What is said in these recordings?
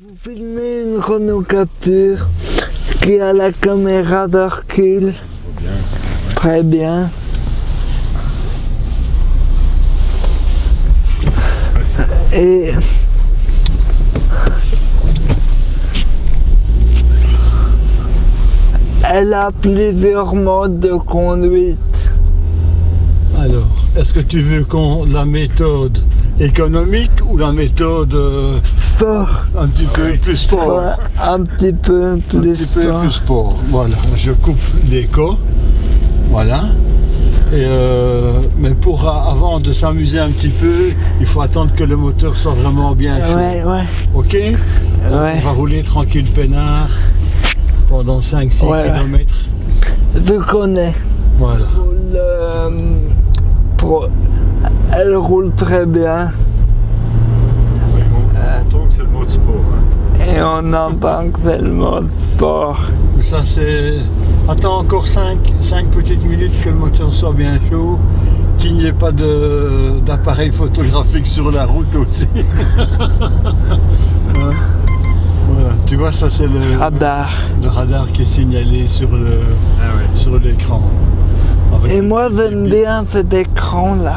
Vous filmez une Renault Capture qui a la caméra de recul. Très bien. Et elle a plusieurs modes de conduite. Alors, est-ce que tu veux qu'on la méthode économique ou la méthode euh, Sport. un petit peu plus sport un petit peu Un plus petit peu sport. plus sport. Voilà, je coupe l'écho. Voilà. Et euh, mais pour a- avant de s'amuser un petit peu, il faut attendre que le moteur soit vraiment bien chaud. Ouais, ouais, Ok? On va rouler tranquille peinard pendant 5-6 Ouais. km. Je connais. Voilà. Pour le- pour- elle roule très bien c'est le mode sport. hein. et on entend que c'est le mode sport. Mais ça c'est. Attends encore 5, petites minutes que le moteur soit bien chaud, qu'il n'y ait pas de- d'appareil photographique sur la route aussi. Ouais. Voilà, tu vois ça c'est le, Radar. le radar qui est signalé sur le Ah ouais. sur l'écran. Et moi j'aime bien cet écran là.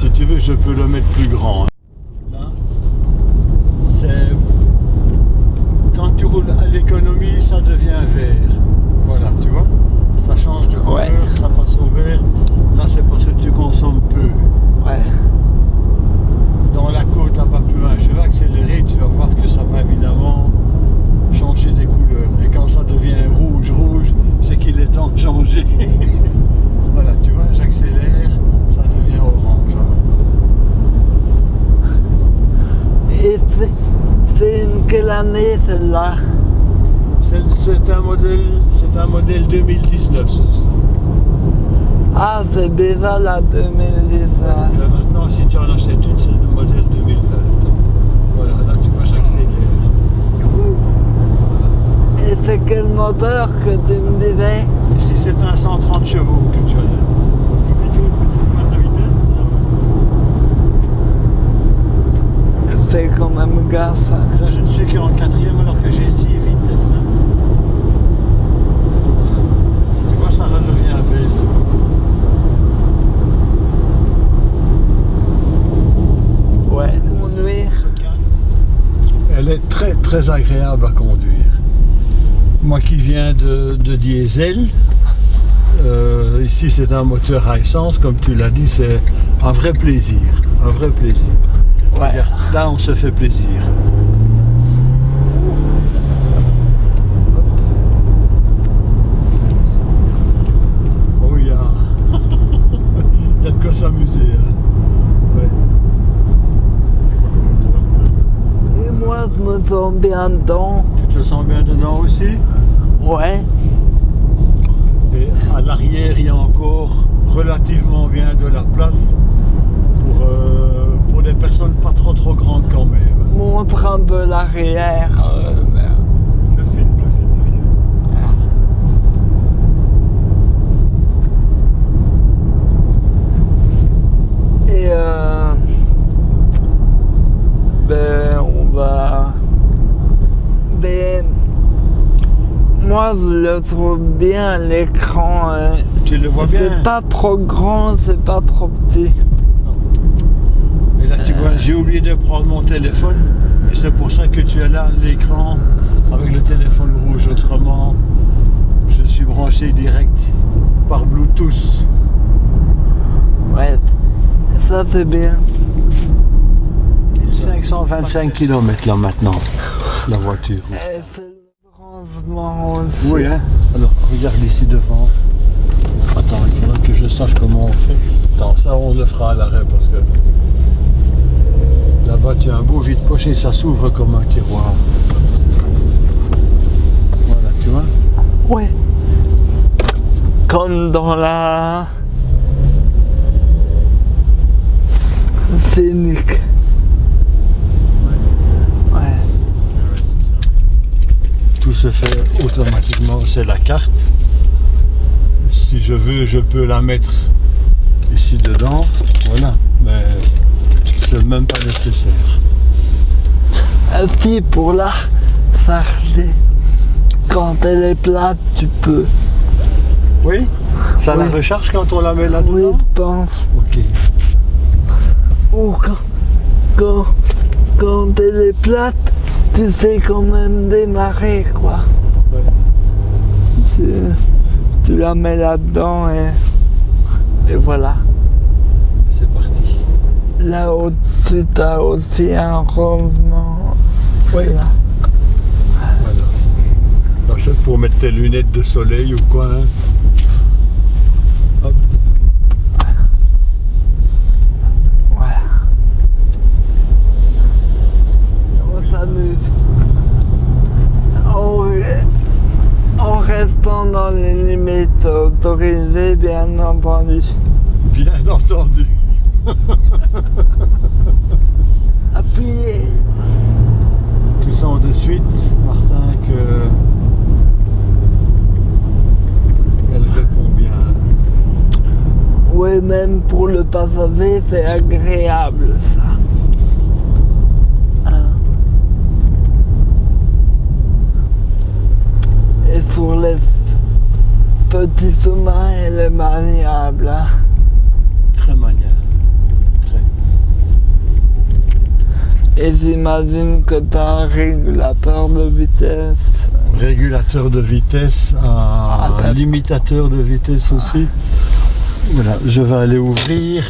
Si tu veux, je peux le mettre plus grand. Là, c'est quand tu roules à l'économie, ça devient vert. Voilà, tu vois, ça change de couleur, Ouais. ça passe au vert. Là, c'est parce que tu consommes peu. Ouais. Dans la côte là-bas plus loin, je vais accélérer, tu vas voir que ça va évidemment changer des couleurs. Et quand ça devient rouge, rouge, c'est qu'il est temps de changer. voilà, tu vois, j'accélère, ça devient orange. hein. Et c'est- celle-là C'est un modèle, c'est un modèle 2019 ceci. Ah c'est déjà la 2019. Mais maintenant, si tu en achètes une, c'est le modèle 2020. Voilà, là tu vois, j'accélère. Et c'est quel moteur que tu me disais? Ici, c'est un 130 chevaux que tu as là. Plutôt une petite pointe de vitesse. Fais quand même gaffe. hein. Là, je ne suis qu'en quatrième alors que j'ai 6 vitesses. hein. Tu vois, ça redevient vert. Ouais. Conduire. Elle est très très agréable à conduire. Moi qui viens de, de diesel, euh, ici c'est un moteur à essence, comme tu l'as dit, c'est un vrai plaisir. Un vrai plaisir. Ouais. Regarde, Là on se fait plaisir. Oh il y a, il y a de quoi s'amuser. hein. Ouais. Et moi je me sens bien dedans. Tu te sens bien dedans aussi? Ouais. Et à l'arrière, il y a encore relativement bien de la place pour, euh, pour des personnes pas trop trop grandes quand même. Montre un peu l'arrière. euh, Je filme, je filme derrière. Et euh, ben on va. Ben moi je le trouve bien l'écran. hein. Tu le vois bien? C'est pas trop grand, c'est pas trop petit. Là, tu vois, j'ai oublié de prendre mon téléphone. Et c'est pour ça que tu as là l'écran avec le téléphone rouge. Autrement, je suis branché direct par Bluetooth. Ouais, ça c'est bien. 1525 km là maintenant, la voiture. Aussi. Oui, hein Alors, regarde ici devant. Attends, il faudra que je sache comment on fait. Attends, ça on le fera à l'arrêt parce que là-bas tu as un beau vide-poche et ça s'ouvre comme un tiroir. Voilà, tu vois Ouais. Comme dans la scénique. Ouais. Tout se fait automatiquement, c'est la carte. Si je veux, je peux la mettre ici dedans. Voilà, mais c'est même pas nécessaire. Ainsi pour la farder. Quand elle est plate, tu peux. Oui Ça la recharge quand on la met là-dedans Oui, je pense. Ok. Ou quand, quand, quand elle est plate, tu sais quand même démarrer, quoi. Ouais. Tu, tu la mets là-dedans et, et voilà. Là au-dessus, t'as aussi un rangement. Oui. Là. Voilà. Alors c'est pour mettre tes lunettes de soleil ou quoi hein Hop. Voilà. On s'amuse. En, en restant dans les limites autorisées, bien entendu. Bien entendu. Appuyez. Tu sens de suite, Martin, que elle répond bien. Oui, même pour le passager, c'est agréable ça. Hein. Et sur les petits chemins, elle est maniable. hein. Très maniable. Très. Et j'imagine que tu as un régulateur de vitesse. Régulateur de vitesse, un Ah, limitateur de vitesse aussi. Voilà, je vais aller ouvrir.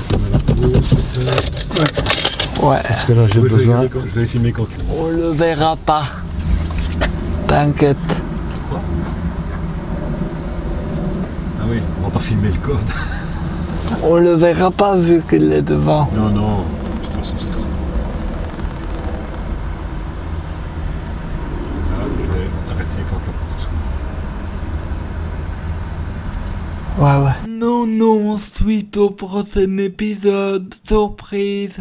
Ouais, Parce que là j'ai besoin. quand- Je vais filmer quand tu veux. on le verra pas. T'inquiète. Ah oui, on va pas filmer le code. On le verra pas vu qu'il est devant. Non, non, de toute façon c'est trop. Là, je vais arrêter quand la porte s'ouvre. Ouais, ouais. Non, non, suite au prochain épisode, surprise.